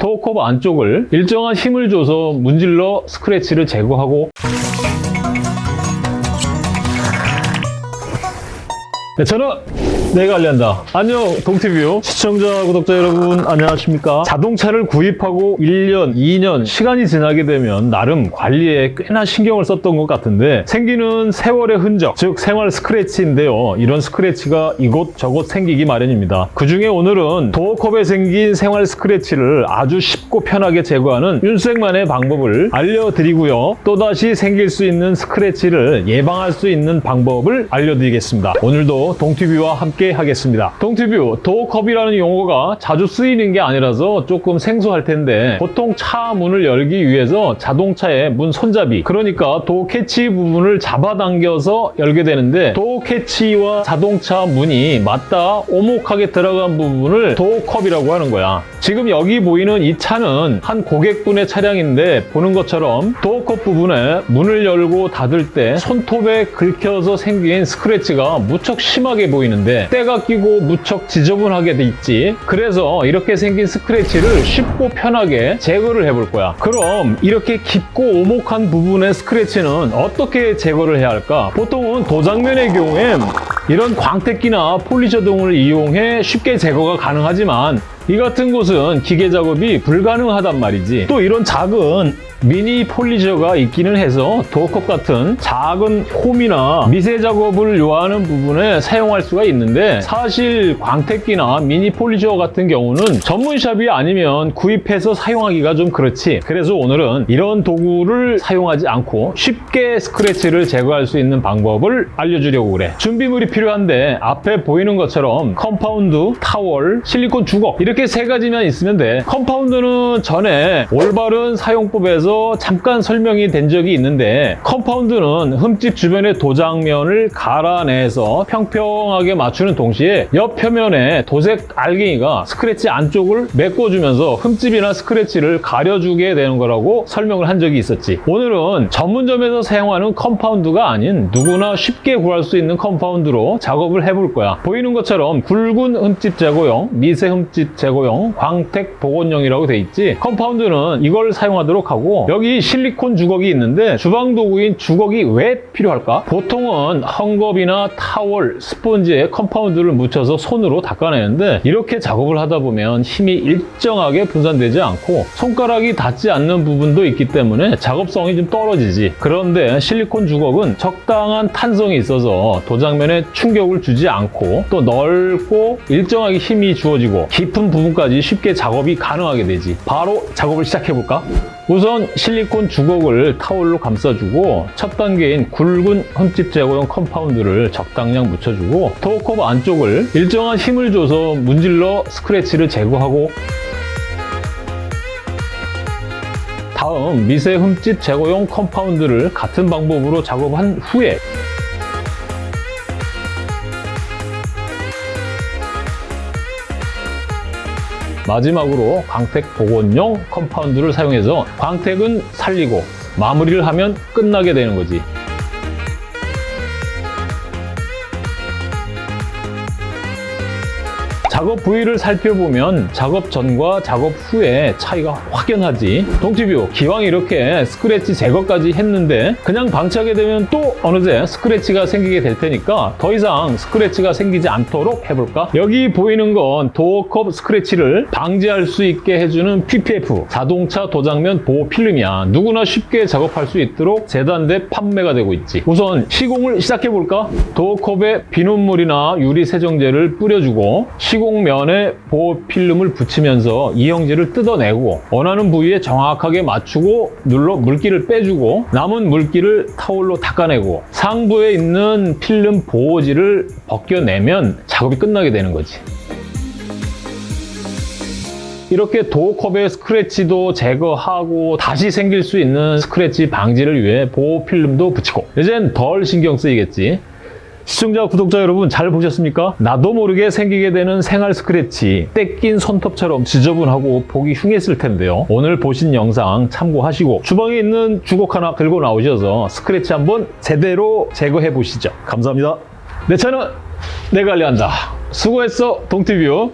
도어컵 안쪽을 일정한 힘을 줘서 문질러 스크래치를 제거하고 네, 저는 내가 관리한다. 안녕 동티뷰 시청자 구독자 여러분 안녕하십니까? 자동차를 구입하고 1년 2년 시간이 지나게 되면 나름 관리에 꽤나 신경을 썼던 것 같은데 생기는 세월의 흔적 즉 생활 스크래치인데요. 이런 스크래치가 이곳저곳 생기기 마련입니다. 그 중에 오늘은 도어컵에 생긴 생활 스크래치를 아주 쉽고 편하게 제거하는 윤색만의 방법을 알려드리고요. 또다시 생길 수 있는 스크래치를 예방할 수 있는 방법을 알려드리겠습니다. 오늘도 동티뷰와 함께 하겠습니다. 동티뷰, door cup이라는 용어가 자주 쓰이는 게 아니라서 조금 생소할 텐데 보통 차 문을 열기 위해서 자동차의 문 손잡이 그러니까 door catch 부분을 잡아당겨서 열게 되는데 door catch와 자동차 문이 맞닿아 오목하게 들어간 부분을 door cup이라고 하는 거야. 지금 여기 보이는 이 차는 한 고객분의 차량인데 보는 것처럼 door cup 부분에 문을 열고 닫을 때 손톱에 긁혀서 생긴 스크래치가 무척 심하게 보이는데 때가 끼고 무척 지저분하게 돼 있지. 그래서 이렇게 생긴 스크래치를 쉽고 편하게 제거를 해볼 거야. 그럼 이렇게 깊고 오목한 부분의 스크래치는 어떻게 제거를 해야 할까? 보통은 도장면의 경우엔 이런 광택기나 polisher 등을 이용해 쉽게 제거가 가능하지만 이 같은 곳은 기계 작업이 불가능하단 말이지. 또 이런 작은 미니 polisher가 있기는 해서 door cup 같은 작은 홈이나 미세 작업을 요하는 부분에 사용할 수가 있는데 사실 광택기나 미니 polisher 같은 경우는 전문샵이 아니면 구입해서 사용하기가 좀 그렇지. 그래서 오늘은 이런 도구를 사용하지 않고 쉽게 스크래치를 제거할 수 있는 방법을 알려주려고 그래. 준비물이 필요한데 앞에 보이는 것처럼 컴파운드, 타월, 실리콘 주걱 이렇게 세 가지만 있으면 돼. 컴파운드는 전에 올바른 사용법에서 잠깐 설명이 된 적이 있는데 컴파운드는 흠집 주변의 도장면을 갈아내서 평평하게 맞추는 동시에 옆 표면에 도색 알갱이가 스크래치 안쪽을 메꿔주면서 흠집이나 스크래치를 가려주게 되는 거라고 설명을 한 적이 있었지. 오늘은 전문점에서 사용하는 컴파운드가 아닌 누구나 쉽게 구할 수 있는 컴파운드로 작업을 해볼 거야. 보이는 것처럼 굵은 흠집 제거용, 미세 흠집 제거용, 광택 복원용이라고 돼 있지. 컴파운드는 이걸 사용하도록 하고 여기 실리콘 주걱이 있는데 주방 도구인 주걱이 왜 필요할까? 보통은 헝겊이나 타월, 스펀지에 컴파운드를 묻혀서 손으로 닦아내는데 이렇게 작업을 하다 보면 힘이 일정하게 분산되지 않고 손가락이 닿지 않는 부분도 있기 때문에 작업성이 좀 떨어지지 그런데 실리콘 주걱은 적당한 탄성이 있어서 도장면에 충격을 주지 않고 또 넓고 일정하게 힘이 주어지고 깊은 부분까지 쉽게 작업이 가능하게 되지 바로 작업을 시작해볼까? 우선 실리콘 주걱을 타올로 감싸주고 첫 단계인 굵은 흠집 제거용 컴파운드를 적당량 묻혀주고 door cup 안쪽을 일정한 힘을 줘서 문질러 스크래치를 제거하고 다음 미세 흠집 제거용 컴파운드를 같은 방법으로 작업한 후에 마지막으로 광택 복원용 컴파운드를 사용해서 광택은 살리고 마무리를 하면 끝나게 되는 거지. 작업 부위를 살펴보면 작업 전과 작업 후에 차이가 확연하지 동티뷰 기왕 이렇게 스크래치 제거까지 했는데 그냥 방치하게 되면 또 어느새 스크래치가 생기게 될 테니까 더 이상 스크래치가 생기지 않도록 해볼까? 여기 보이는 건 door cup 스크래치를 방지할 수 있게 해주는 PPF 자동차 도장면 보호 필름이야 누구나 쉽게 작업할 수 있도록 재단돼 판매가 되고 있지 우선 시공을 시작해볼까? 도어컵에 비눗물이나 유리 세정제를 뿌려주고 시공면에 보호 필름을 붙이면서 이형질을 뜯어내고 원하는 부위에 정확하게 맞추고 눌러 물기를 빼주고 남은 물기를 타올로 닦아내고 상부에 있는 필름 보호지를 벗겨내면 작업이 끝나게 되는 거지. 이렇게 도어컵의 스크래치도 제거하고 다시 생길 수 있는 스크래치 방지를 위해 보호 필름도 붙이고 이젠 덜 신경 쓰이겠지. 시청자, 구독자 여러분 잘 보셨습니까? 나도 모르게 생기게 되는 생활 스크래치 떼낀 손톱처럼 지저분하고 보기 흉했을 텐데요. 오늘 보신 영상 참고하시고 주방에 있는 주걱 하나 들고 나오셔서 스크래치 한번 제대로 제거해 보시죠. 감사합니다. 내 차는 내가 관리한다. 수고했어, 동티뷰.